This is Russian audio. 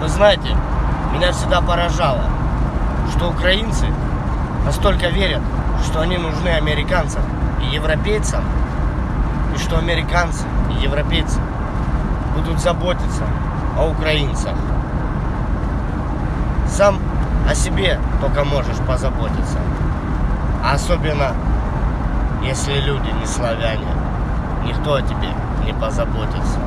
Вы знаете, меня всегда поражало, что украинцы настолько верят, что они нужны американцам и европейцам, и что американцы и европейцы будут заботиться о украинцах. Сам о себе только можешь позаботиться. А особенно, если люди не славяне, никто о тебе не позаботится.